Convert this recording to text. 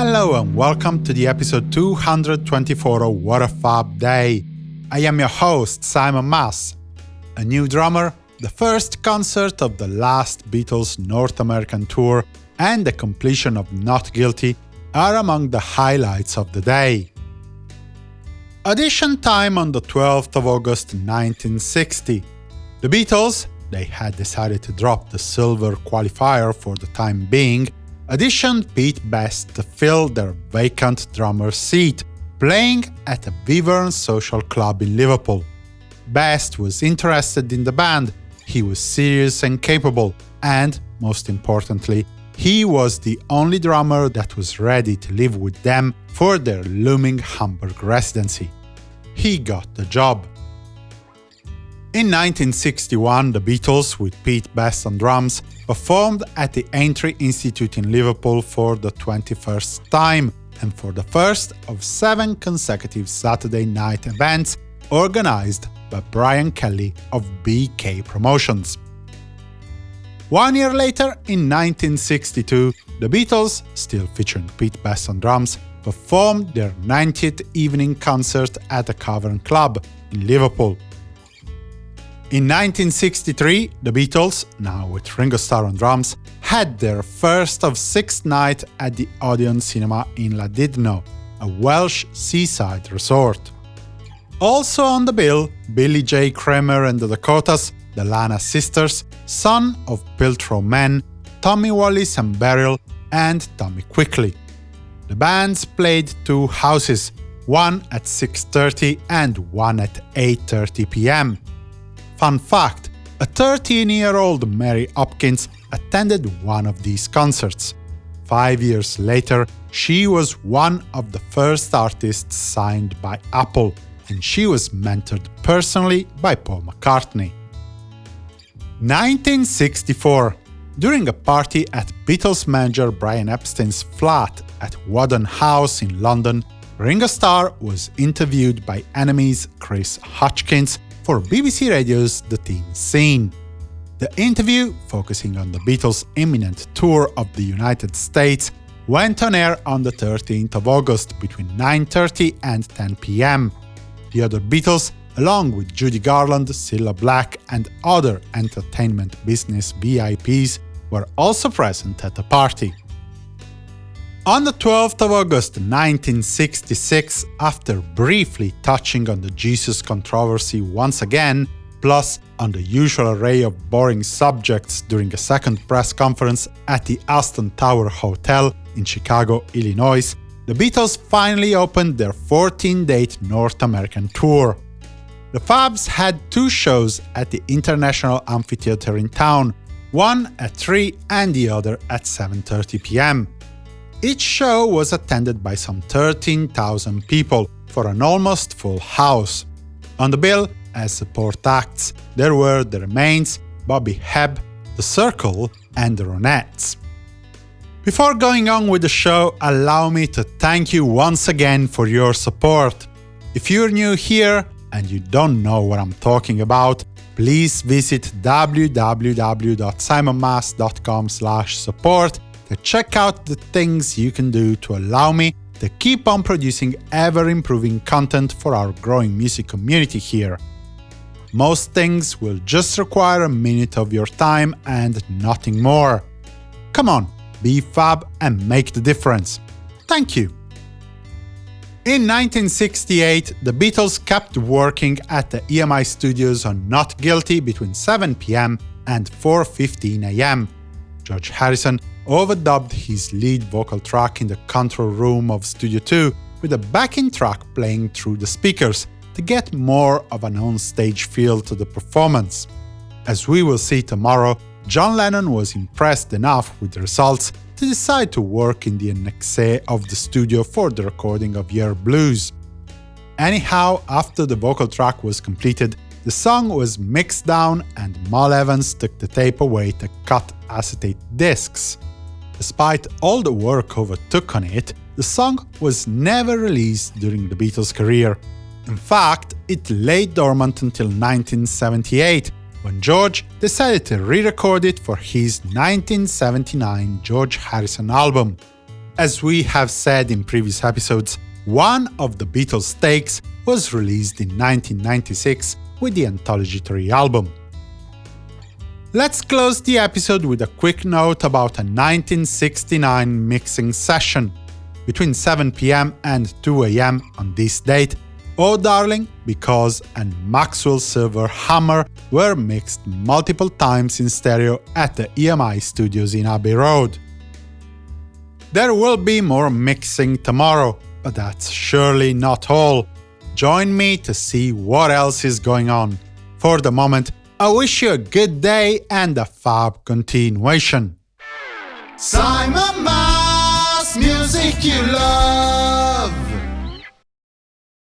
Hello and welcome to the episode 224 of What a Fab Day. I am your host, Simon Mas. A new drummer, the first concert of the last Beatles North American tour, and the completion of Not Guilty are among the highlights of the day. Audition time on the 12th of August 1960. The Beatles, they had decided to drop the silver qualifier for the time being, auditioned Pete Best to fill their vacant drummer seat, playing at a Wyvern social club in Liverpool. Best was interested in the band, he was serious and capable, and, most importantly, he was the only drummer that was ready to live with them for their looming Hamburg residency. He got the job. In 1961, the Beatles, with Pete Best on drums, performed at the Aintree Institute in Liverpool for the 21st time, and for the first of seven consecutive Saturday night events organized by Brian Kelly of BK Promotions. One year later, in 1962, the Beatles, still featuring Pete Best on drums, performed their 90th evening concert at the Cavern Club in Liverpool. In 1963, the Beatles, now with Ringo Starr on drums, had their first of six nights at the Odeon Cinema in Llandudno, a Welsh seaside resort. Also on the bill, Billy J. Kramer and the Dakotas, the Lana sisters, son of Piltdown Men, Tommy Wallis and Beryl, and Tommy Quickly. The bands played two houses, one at 6.30 and one at 8.30 pm. Fun fact, a 13-year-old Mary Hopkins attended one of these concerts. Five years later, she was one of the first artists signed by Apple, and she was mentored personally by Paul McCartney. 1964 During a party at Beatles manager Brian Epstein's flat at Whaddon House in London, Ringo Starr was interviewed by NME's Chris Hutchins for BBC Radio's The Teen Scene. The interview, focusing on the Beatles' imminent tour of the United States, went on air on the 13th of August between 9.30 and 10 pm. The other Beatles along with Judy Garland, Cilla Black, and other entertainment business VIPs, were also present at the party. On the 12th of August 1966, after briefly touching on the Jesus controversy once again, plus on the usual array of boring subjects during a second press conference at the Astor Tower Hotel in Chicago, Illinois, the Beatles finally opened their 14-date North American tour. The Fabs had two shows at the International Amphitheatre in town, one at 3 and the other at 7.30 pm. Each show was attended by some 13,000 people, for an almost full house. On the bill, as support acts, there were The Remains, Bobby Hebb, The Cyrkle, and The Ronettes. Before going on with the show, allow me to thank you once again for your support. If you're new here, and you don't know what I'm talking about, please visit www.simonmas.com support check out the things you can do to allow me to keep on producing ever-improving content for our growing music community here. Most things will just require a minute of your time and nothing more. Come on, be fab and make the difference. Thank you! In 1968, the Beatles kept working at the EMI studios on Not Guilty between 7 pm and 4.15 am. George Harrison overdubbed his lead vocal track in the control room of Studio 2 with a backing track playing through the speakers to get more of an on-stage feel to the performance. As we will see tomorrow, John Lennon was impressed enough with the results to decide to work in the annexe of the studio for the recording of Yer Blues. Anyhow, after the vocal track was completed, the song was mixed down and Mal Evans took the tape away to cut acetate discs. Despite all the work overtook on it, the song was never released during the Beatles' career. In fact, it lay dormant until 1978, when George decided to re-record it for his 1979 George Harrison album. As we have said in previous episodes, one of the Beatles' takes was released in 1996 with the Anthology 3 album. Let's close the episode with a quick note about a 1969 mixing session. Between 7 pm and 2 am on this date, Oh Darling, Because and Maxwell Silver Hammer were mixed multiple times in stereo at the EMI studios in Abbey Road. There will be more mixing tomorrow, but that's surely not all. Join me to see what else is going on. For the moment, I wish you a good day and a fab continuation. Simon Mas, music you love.